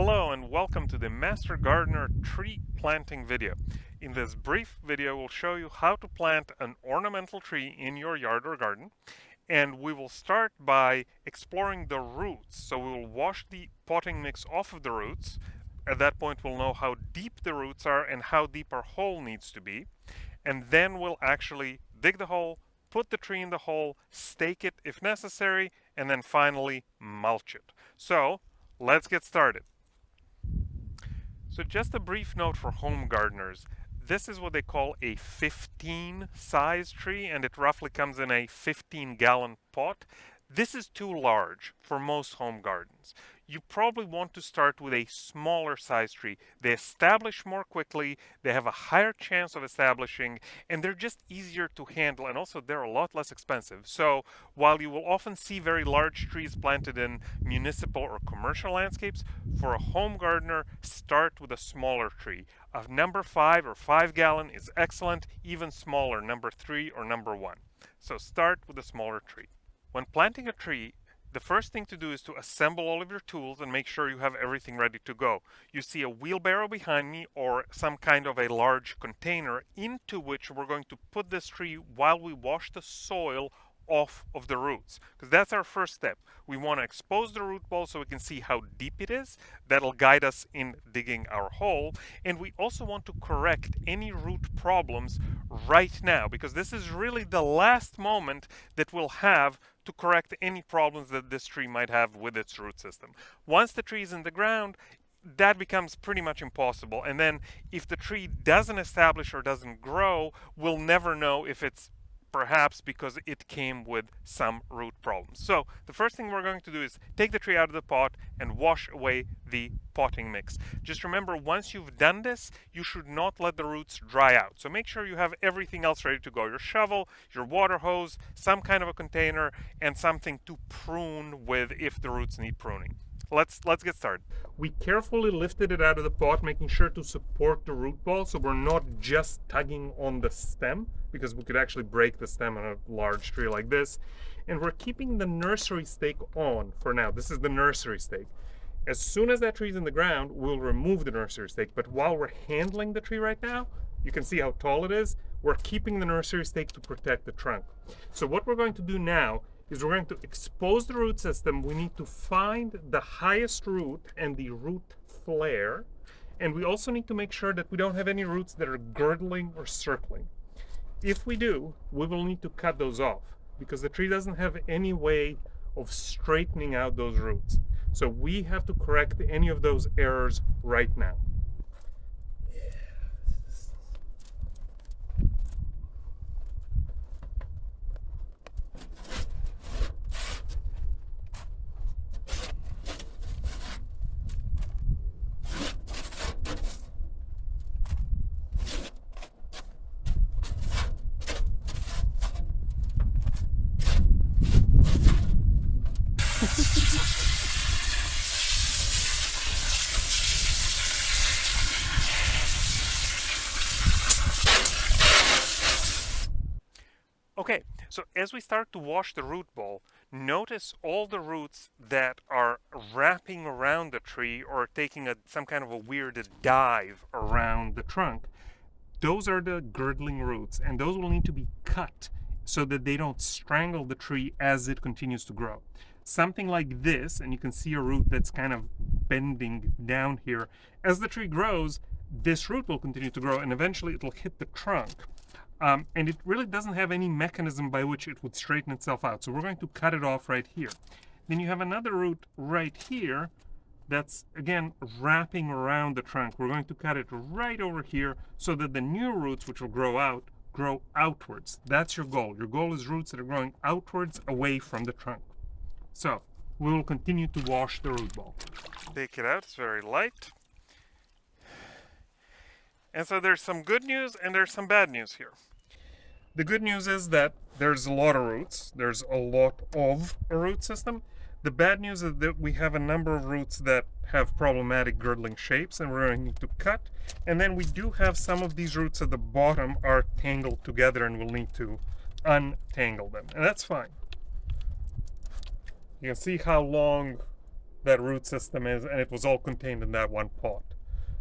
Hello and welcome to the Master Gardener tree planting video. In this brief video we'll show you how to plant an ornamental tree in your yard or garden and we will start by exploring the roots. So we will wash the potting mix off of the roots. At that point we'll know how deep the roots are and how deep our hole needs to be. And then we'll actually dig the hole, put the tree in the hole, stake it if necessary, and then finally mulch it. So let's get started. So just a brief note for home gardeners. This is what they call a 15 size tree and it roughly comes in a 15 gallon pot. This is too large for most home gardens you probably want to start with a smaller size tree. They establish more quickly, they have a higher chance of establishing, and they're just easier to handle, and also they're a lot less expensive. So while you will often see very large trees planted in municipal or commercial landscapes, for a home gardener, start with a smaller tree. A number five or five gallon is excellent, even smaller, number three or number one. So start with a smaller tree. When planting a tree, the first thing to do is to assemble all of your tools and make sure you have everything ready to go. You see a wheelbarrow behind me or some kind of a large container into which we're going to put this tree while we wash the soil off of the roots because that's our first step. We want to expose the root ball so we can see how deep it is. That'll guide us in digging our hole. And we also want to correct any root problems right now because this is really the last moment that we'll have to correct any problems that this tree might have with its root system. Once the tree is in the ground, that becomes pretty much impossible. And then if the tree doesn't establish or doesn't grow, we'll never know if it's perhaps because it came with some root problems. So the first thing we're going to do is take the tree out of the pot and wash away the potting mix. Just remember once you've done this, you should not let the roots dry out. So make sure you have everything else ready to go. Your shovel, your water hose, some kind of a container, and something to prune with if the roots need pruning let's let's get started. We carefully lifted it out of the pot, making sure to support the root ball so we're not just tugging on the stem because we could actually break the stem on a large tree like this. And we're keeping the nursery stake on for now. This is the nursery stake. As soon as that tree is in the ground, we'll remove the nursery stake. But while we're handling the tree right now, you can see how tall it is. We're keeping the nursery stake to protect the trunk. So what we're going to do now is we're going to expose the root system. We need to find the highest root and the root flare. And we also need to make sure that we don't have any roots that are girdling or circling. If we do, we will need to cut those off because the tree doesn't have any way of straightening out those roots. So we have to correct any of those errors right now. So as we start to wash the root ball, notice all the roots that are wrapping around the tree or taking a, some kind of a weird dive around the trunk. Those are the girdling roots, and those will need to be cut so that they don't strangle the tree as it continues to grow. Something like this, and you can see a root that's kind of bending down here. As the tree grows, this root will continue to grow, and eventually it'll hit the trunk. Um, and it really doesn't have any mechanism by which it would straighten itself out. So we're going to cut it off right here. Then you have another root right here that's, again, wrapping around the trunk. We're going to cut it right over here so that the new roots, which will grow out, grow outwards. That's your goal. Your goal is roots that are growing outwards away from the trunk. So we will continue to wash the root ball. Take it out. It's very light. And so there's some good news and there's some bad news here. The good news is that there's a lot of roots. There's a lot of a root system. The bad news is that we have a number of roots that have problematic girdling shapes and we're going to cut. And then we do have some of these roots at the bottom are tangled together and we'll need to untangle them. And that's fine. You can see how long that root system is, and it was all contained in that one pot.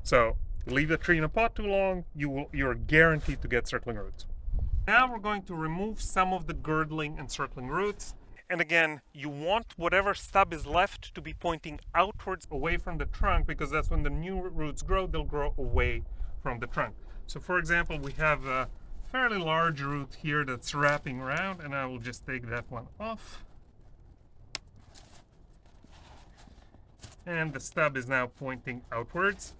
So leave the tree in a pot too long, you will you're guaranteed to get circling roots. Now we're going to remove some of the girdling and circling roots. And again, you want whatever stub is left to be pointing outwards away from the trunk because that's when the new roots grow, they'll grow away from the trunk. So for example, we have a fairly large root here that's wrapping around and I will just take that one off. And the stub is now pointing outwards.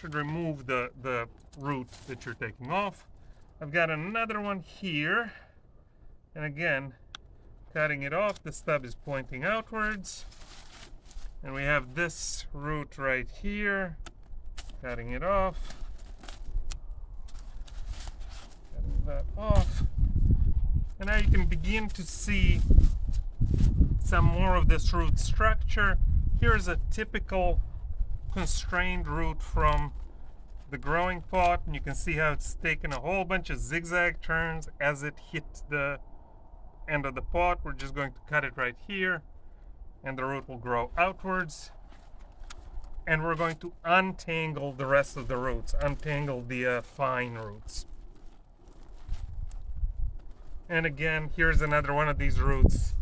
Should remove the, the root that you're taking off. I've got another one here. And again, cutting it off, the stub is pointing outwards. And we have this root right here, cutting it off. Cutting that off. And now you can begin to see some more of this root structure. Here's a typical constrained root from the growing pot and you can see how it's taken a whole bunch of zigzag turns as it hit the end of the pot. We're just going to cut it right here and the root will grow outwards. And we're going to untangle the rest of the roots, untangle the uh, fine roots. And again, here's another one of these roots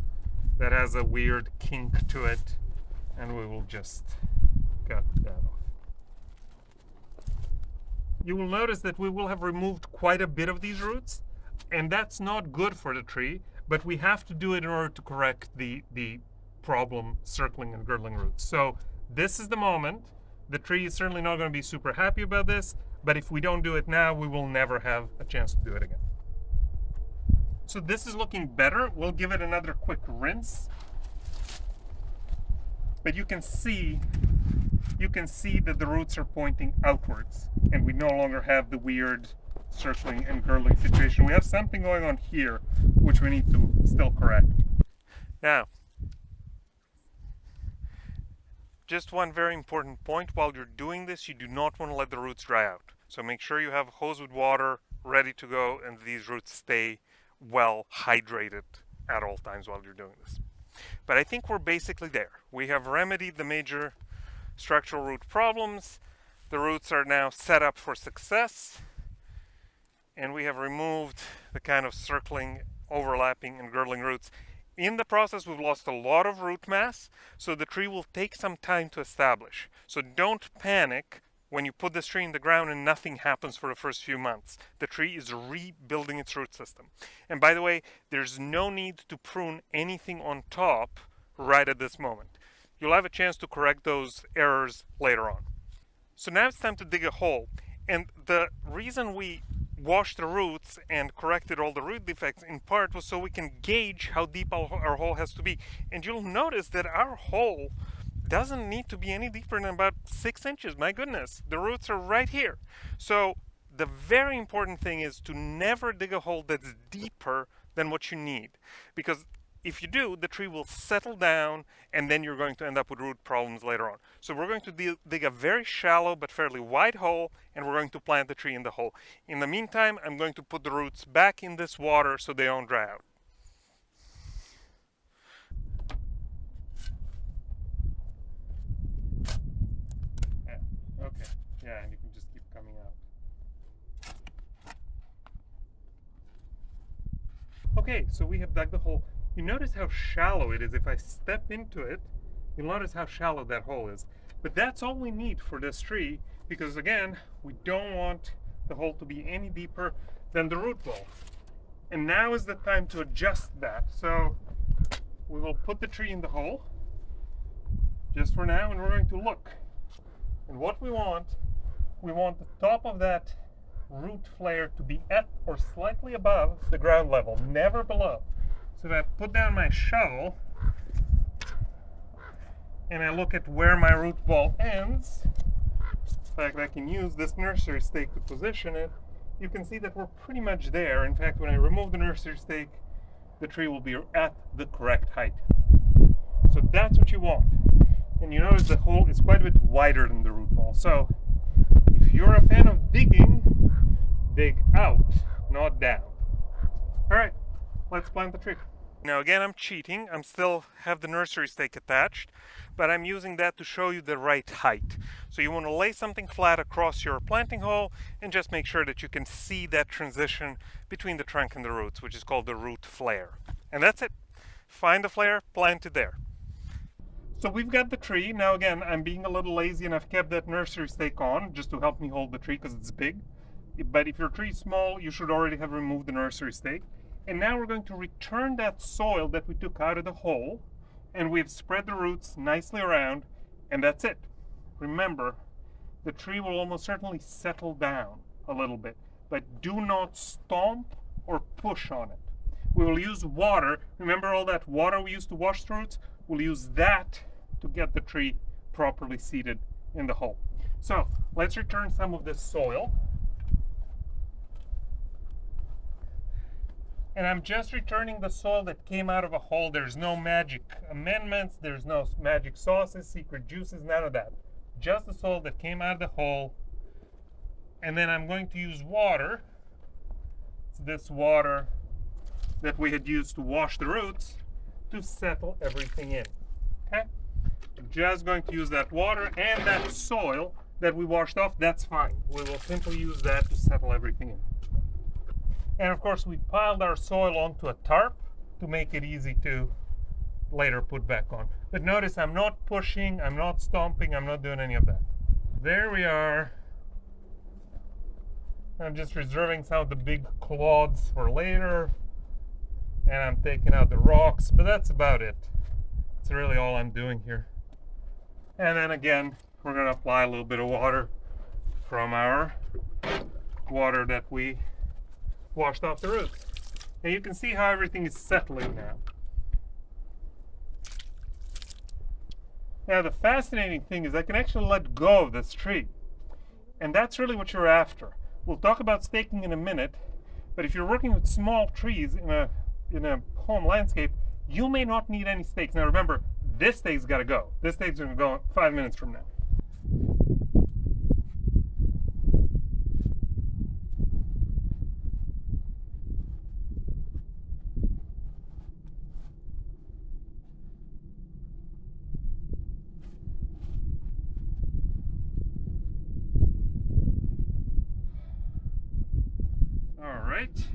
that has a weird kink to it. And we will just cut that off you will notice that we will have removed quite a bit of these roots and that's not good for the tree but we have to do it in order to correct the the problem circling and girdling roots. So this is the moment. The tree is certainly not going to be super happy about this but if we don't do it now we will never have a chance to do it again. So this is looking better. We'll give it another quick rinse. But you can see you can see that the roots are pointing outwards and we no longer have the weird circling and girdling situation. We have something going on here which we need to still correct. Now, just one very important point, while you're doing this, you do not want to let the roots dry out. So make sure you have a hose with water ready to go and these roots stay well hydrated at all times while you're doing this. But I think we're basically there. We have remedied the major structural root problems. The roots are now set up for success. And we have removed the kind of circling, overlapping, and girdling roots. In the process, we've lost a lot of root mass, so the tree will take some time to establish. So don't panic when you put this tree in the ground and nothing happens for the first few months. The tree is rebuilding its root system. And by the way, there's no need to prune anything on top right at this moment you'll have a chance to correct those errors later on. So now it's time to dig a hole. And the reason we washed the roots and corrected all the root defects in part was so we can gauge how deep our, hole has to be. And you'll notice that our hole doesn't need to be any deeper than about six inches. My goodness, the roots are right here. So the very important thing is to never dig a hole that's deeper than what you need because if you do, the tree will settle down and then you're going to end up with root problems later on. So we're going to dig a very shallow but fairly wide hole and we're going to plant the tree in the hole. In the meantime, I'm going to put the roots back in this water so they don't dry out. Yeah, okay. Yeah, and you can just keep coming out. Okay, so we have dug the hole. You notice how shallow it is. If I step into it, you'll notice how shallow that hole is. But that's all we need for this tree because again, we don't want the hole to be any deeper than the root ball. And now is the time to adjust that. So we will put the tree in the hole just for now and we're going to look. And what we want, we want the top of that root flare to be at or slightly above the ground level, never below. So if I put down my shovel and I look at where my root ball ends, in fact I can use this nursery stake to position it, you can see that we're pretty much there. In fact, when I remove the nursery stake, the tree will be at the correct height. So that's what you want. And you notice the hole is quite a bit wider than the root ball. So if you're a fan of digging, dig out, not down. All right, let's plant the tree. Now again, I'm cheating. I'm still have the nursery stake attached, but I'm using that to show you the right height. So you want to lay something flat across your planting hole and just make sure that you can see that transition between the trunk and the roots, which is called the root flare. And that's it. Find the flare, plant it there. So we've got the tree. Now again, I'm being a little lazy and I've kept that nursery stake on just to help me hold the tree because it's big. But if your tree is small, you should already have removed the nursery stake. And now we're going to return that soil that we took out of the hole and we've spread the roots nicely around and that's it. Remember, the tree will almost certainly settle down a little bit, but do not stomp or push on it. We will use water. Remember all that water we used to wash the roots? We'll use that to get the tree properly seated in the hole. So let's return some of this soil. And I'm just returning the soil that came out of a hole. There's no magic amendments, there's no magic sauces, secret juices, none of that. Just the soil that came out of the hole. And then I'm going to use water. It's this water that we had used to wash the roots to settle everything in. Okay? I'm just going to use that water and that soil that we washed off, that's fine. We will simply use that to settle everything in. And of course we piled our soil onto a tarp to make it easy to later put back on. But notice I'm not pushing, I'm not stomping, I'm not doing any of that. There we are. I'm just reserving some of the big clods for later. And I'm taking out the rocks, but that's about it. That's really all I'm doing here. And then again, we're gonna apply a little bit of water from our water that we washed off the roots. And you can see how everything is settling now. Now the fascinating thing is I can actually let go of this tree. And that's really what you're after. We'll talk about staking in a minute, but if you're working with small trees in a, in a home landscape, you may not need any stakes. Now remember, this stake's got to go. This stake's going to go five minutes from now. right.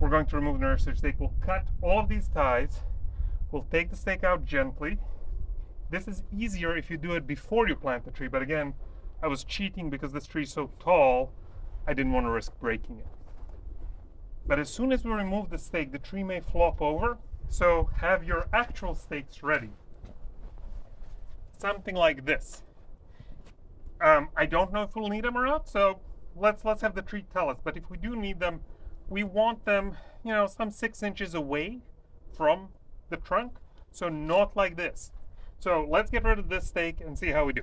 We're going to remove the nursery stake. We'll cut all of these ties. We'll take the stake out gently. This is easier if you do it before you plant the tree, but again, I was cheating because this tree is so tall, I didn't want to risk breaking it. But as soon as we remove the stake, the tree may flop over. So have your actual stakes ready. Something like this. Um, I don't know if we'll need them or not, so let's let's have the tree tell us. But if we do need them, we want them, you know, some six inches away from the trunk. So not like this. So let's get rid of this stake and see how we do.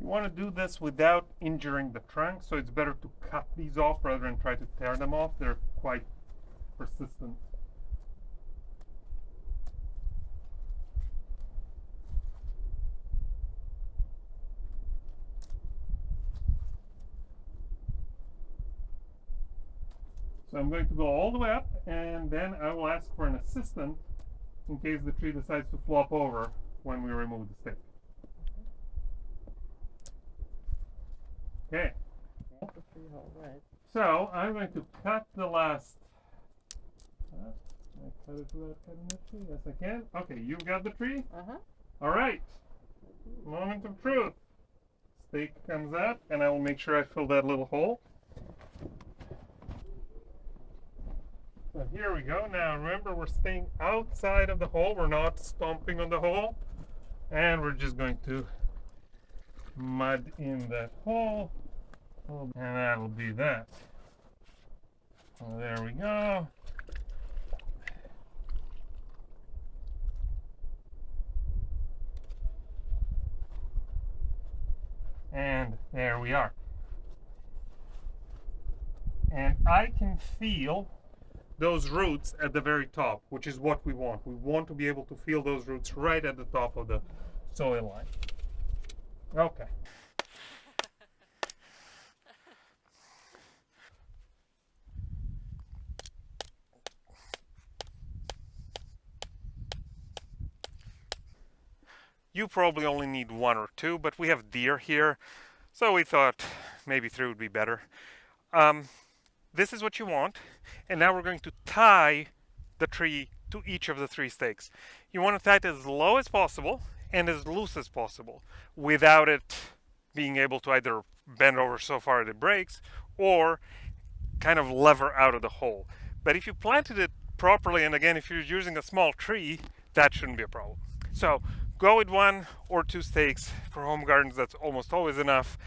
You want to do this without injuring the trunk, so it's better to cut these off rather than try to tear them off. They're quite persistent. So I'm going to go all the way up and then I will ask for an assistant in case the tree decides to flop over when we remove the stick. Okay. So I'm going to cut the last. Uh, I cut it without cutting the tree. Yes, I can. Okay, you've got the tree. Uh huh. All right. Moment of truth. Stake comes out, and I will make sure I fill that little hole. So here we go. Now remember, we're staying outside of the hole. We're not stomping on the hole, and we're just going to mud in that hole and that'll be that there we go And there we are. And I can feel those roots at the very top, which is what we want. We want to be able to feel those roots right at the top of the soil line. Okay. You probably only need one or two, but we have deer here, so we thought maybe three would be better. Um, this is what you want, and now we're going to tie the tree to each of the three stakes. You want to tie it as low as possible and as loose as possible without it being able to either bend over so far that it breaks or kind of lever out of the hole. But if you planted it properly, and again, if you're using a small tree, that shouldn't be a problem. So go with one or two stakes for home gardens that's almost always enough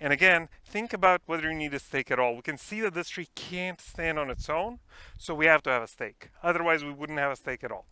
and again think about whether you need a stake at all we can see that this tree can't stand on its own so we have to have a stake otherwise we wouldn't have a stake at all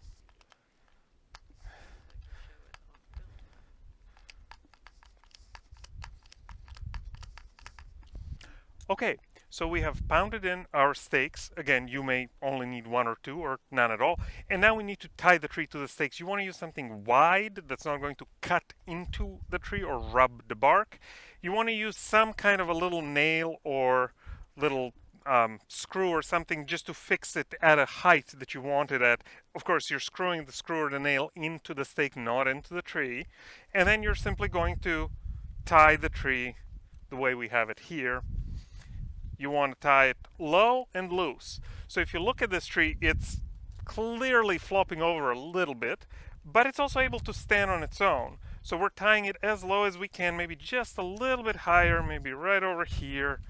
okay so we have pounded in our stakes. Again, you may only need one or two or none at all. And now we need to tie the tree to the stakes. You want to use something wide that's not going to cut into the tree or rub the bark. You want to use some kind of a little nail or little um, screw or something just to fix it at a height that you want it at. Of course, you're screwing the screw or the nail into the stake, not into the tree. And then you're simply going to tie the tree the way we have it here you want to tie it low and loose. So if you look at this tree, it's clearly flopping over a little bit, but it's also able to stand on its own. So we're tying it as low as we can, maybe just a little bit higher, maybe right over here.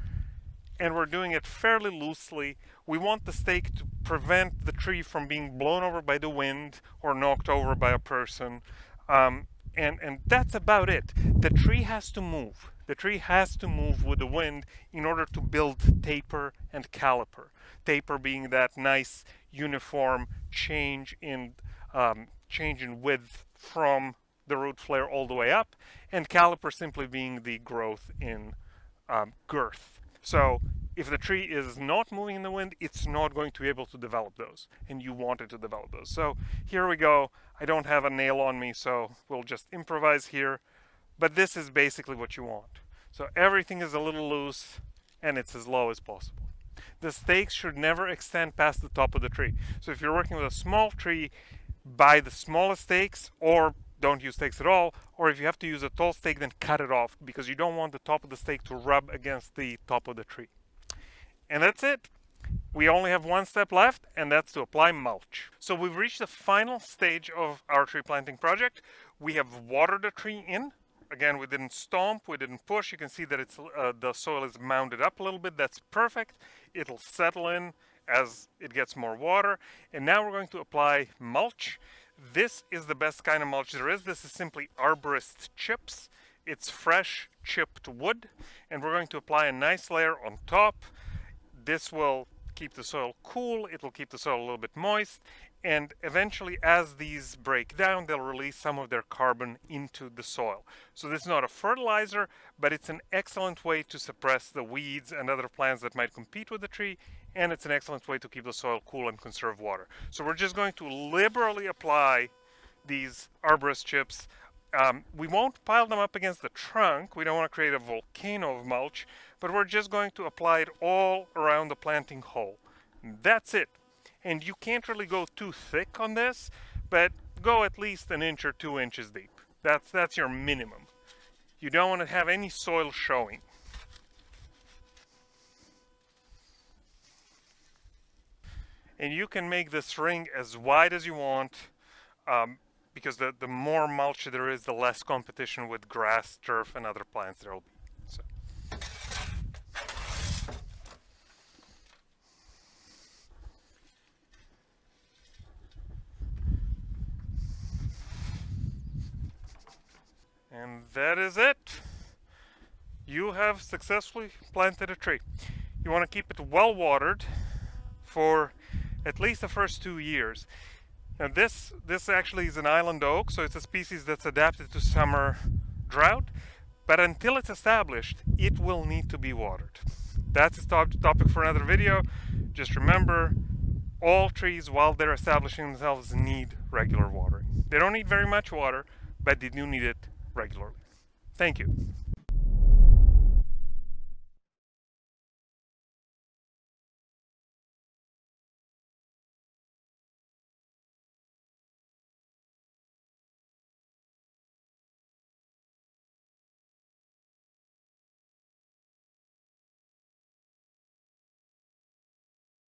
And we're doing it fairly loosely. We want the stake to prevent the tree from being blown over by the wind or knocked over by a person. Um, and, and that's about it. The tree has to move. The tree has to move with the wind in order to build taper and caliper. Taper being that nice uniform change in um, change in width from the root flare all the way up, and caliper simply being the growth in um, girth. So if the tree is not moving in the wind, it's not going to be able to develop those, and you want it to develop those. So here we go. I don't have a nail on me, so we'll just improvise here. But this is basically what you want. So everything is a little loose, and it's as low as possible. The stakes should never extend past the top of the tree. So if you're working with a small tree, buy the smallest stakes, or don't use stakes at all, or if you have to use a tall stake, then cut it off, because you don't want the top of the stake to rub against the top of the tree. And that's it. We only have one step left, and that's to apply mulch. So we've reached the final stage of our tree planting project. We have watered the tree in. Again, we didn't stomp, we didn't push. You can see that it's uh, the soil is mounded up a little bit. That's perfect. It'll settle in as it gets more water. And now we're going to apply mulch. This is the best kind of mulch there is. This is simply arborist chips. It's fresh chipped wood. And we're going to apply a nice layer on top. This will keep the soil cool, it will keep the soil a little bit moist, and eventually as these break down, they'll release some of their carbon into the soil. So this is not a fertilizer, but it's an excellent way to suppress the weeds and other plants that might compete with the tree, and it's an excellent way to keep the soil cool and conserve water. So we're just going to liberally apply these arborist chips um, we won't pile them up against the trunk. We don't want to create a volcano of mulch, but we're just going to apply it all around the planting hole. That's it. And you can't really go too thick on this, but go at least an inch or two inches deep. That's, that's your minimum. You don't want to have any soil showing. And you can make this ring as wide as you want. Um, because the, the more mulch there is, the less competition with grass, turf, and other plants there will be. So. And that is it. You have successfully planted a tree. You want to keep it well watered for at least the first two years. Now this, this actually is an island oak, so it's a species that's adapted to summer drought. but until it's established, it will need to be watered. That's a topic for another video. Just remember, all trees, while they're establishing themselves, need regular watering. They don't need very much water, but they do need it regularly. Thank you.